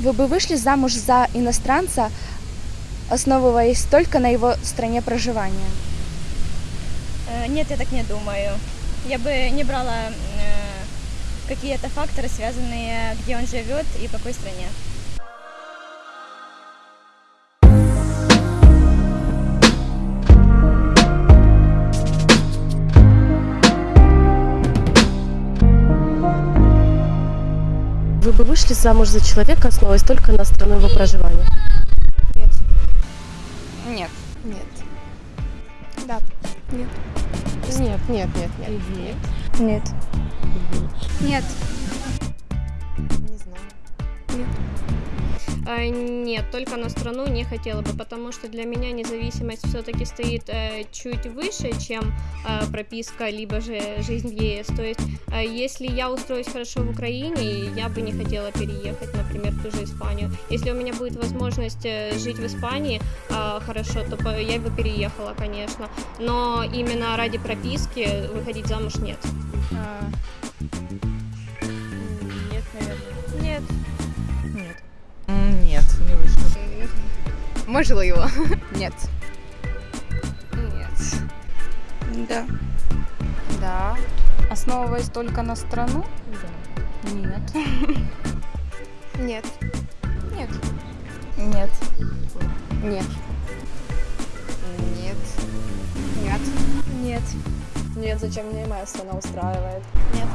Вы бы вышли замуж за иностранца, основываясь только на его стране проживания? Э, Нет, я так не думаю. Я бы не брала э, какие-то факторы, связанные, где он живет и в какой стране. Вы бы вышли замуж за человека, основываясь только на страну его проживания? Нет. Нет. Нет. Да. Нет. Нет, нет, нет, нет. нет. Нет. Нет. Не знаю. А, Нет, только на страну не хотела бы, потому что для меня независимость все-таки стоит э, чуть выше, чем э, прописка, либо же жизнь в ЕС. То есть, э, если я устроюсь хорошо в Украине, я бы не хотела переехать, например, в ту же Испанию. Если у меня будет возможность э, жить в Испании э, хорошо, то я бы переехала, конечно. Но именно ради прописки выходить замуж нет. Нет, Можливо. Нет. Нет. Да. Да. Основываясь только на страну? Нет. Нет. Нет. Нет. Нет. Нет. Нет. Нет. Нет, зачем мне моя страна устраивает? Нет.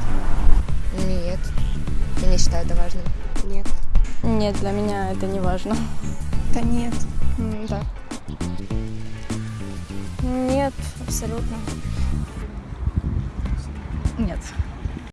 Нет. Я не считаю это важным. Нет. Нет, для меня это не важно. Да нет. Да. Нет, абсолютно.